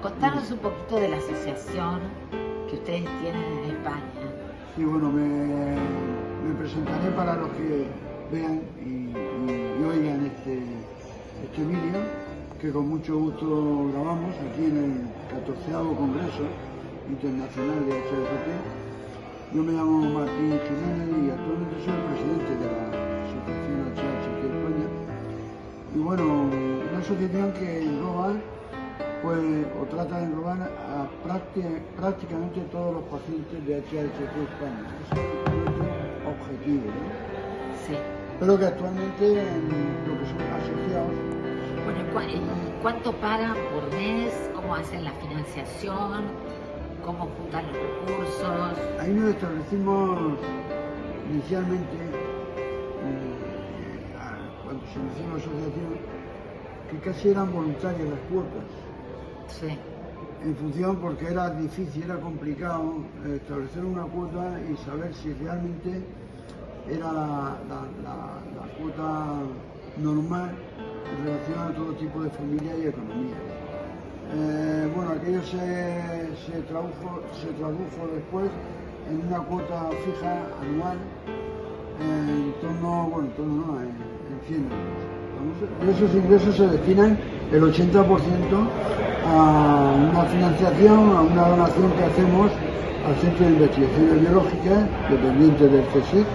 contanos un poquito de la asociación que ustedes tienen en España. Sí, bueno, me, me presentaré para los que vean y, y- y oigan este, este vídeo que con mucho gusto grabamos aquí en el 14 Congreso Internacional de HST. Yo me llamo Martín Jiménez y actualmente soy el presidente de la Asociación HST España. Y bueno, una asociación que engloba pues, o trata de englobar a prácti- prácticamente todos los pacientes de HST España. Ese es nuestro objetivo. ¿no? Sí. Pero que actualmente en lo que son asociados, Bueno, ¿y cua- y ¿cuánto pagan por mes? ¿Cómo hacen la financiación? ¿Cómo juntan los recursos? ahí nos establecimos inicialmente, eh, cuando se inició la asociación, que casi eran voluntarias las cuotas. Sí. en función porque era difícil, era complicado eh, establecer una cuota y saber si realmente era la, cuota normal en relación a todo tipo de familia y economía. Eh, bueno, aquello se, tradujo, después en una cuota fija anual en torno, bueno, en torno no, en, en 100 euros. Esos ingresos se destinan el 80% a una financiación, a una donación que hacemos al Centro de Investigaciones Biológicas, dependiente del CSIC,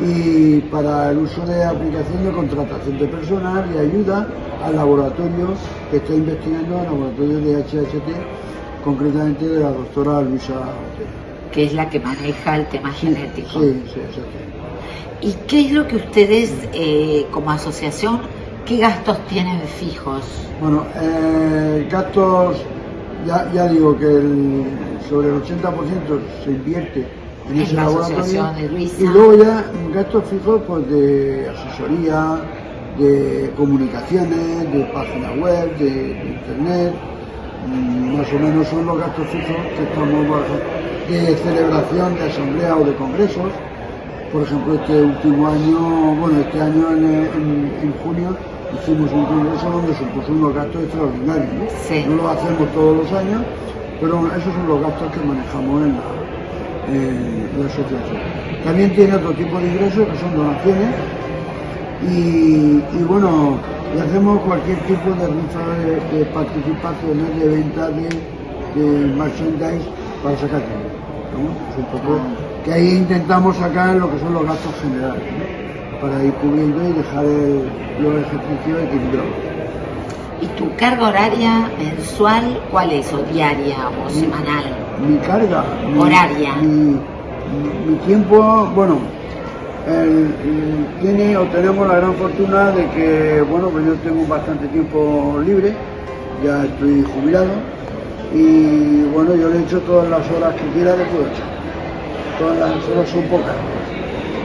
y para el uso de aplicación de contratación de personal y ayuda al laboratorio que está investigando, al laboratorio de HHT, concretamente de la doctora Luisa Otero. Que es la que maneja el tema Sí, genético. sí, sí, exactamente. ¿Y qué es lo que ustedes, eh, como asociación, qué gastos tienen fijos? Bueno, eh, gastos, ya, ya digo que el- sobre el 80% se invierte en En ese la laboratorio. Y luego ya gastos fijos pues, de asesoría, de comunicaciones, de página web, de, de internet. Mm, Más o menos son los gastos fijos que estamos barajando. De celebración de asamblea o de congresos. Por ejemplo, este último año, bueno, este año en, en- en junio hicimos un congreso donde supuso unos gastos extraordinarios. ¿no? Sí. No lo hacemos todos los años, pero esos son los gastos que manejamos en la, asociación. También tiene otro tipo de ingresos que son donaciones y, y bueno, y hacemos cualquier tipo de rifa de, de participaciones, de venta de, de merchandise para sacar dinero. ¿no? Es un poco que ahí intentamos sacar lo que son los gastos generales, ¿no? Para ir cubriendo y dejar el- los ejercicios equilibrados. ¿Y tu carga horaria mensual cuál es? ¿O diaria o semanal? mi carga, mi, Horaria. Mi, tiempo, bueno, el- el- tiene o tenemos la gran fortuna de que, bueno, pues yo tengo bastante tiempo libre, ya estoy jubilado y bueno, yo le he hecho todas las horas que quiera, le puedo echar. Todas las horas son pocas.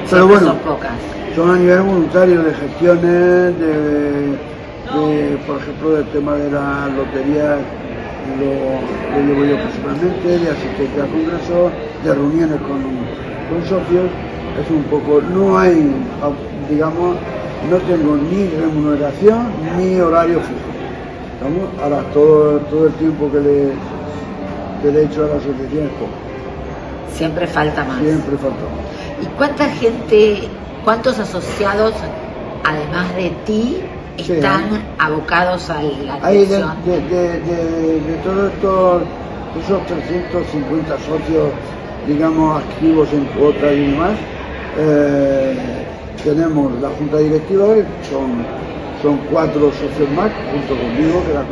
Pero bueno, son pocas. son a nivel voluntario de gestiones, de, de, por ejemplo, del tema de las loterías, lo, lo llevo yo personalmente, de asistencia a congresos, de reuniones con, con socios. Es un poco, no hay, digamos, no tengo ni remuneración ni horario fijo. ¿Estamos? Ahora, todo, todo el tiempo que le, que le he hecho a la asociación es poco. Siempre falta más. Siempre falta. ¿Y cuánta gente, cuántos asociados, además de ti, Sí, están hay- abocados a la Hay de, atención? de, de, de- de todos estos, esos 350 socios, digamos, activos en cuota y demás, eh, tenemos la junta directiva, son, son cuatro socios más, junto conmigo, que la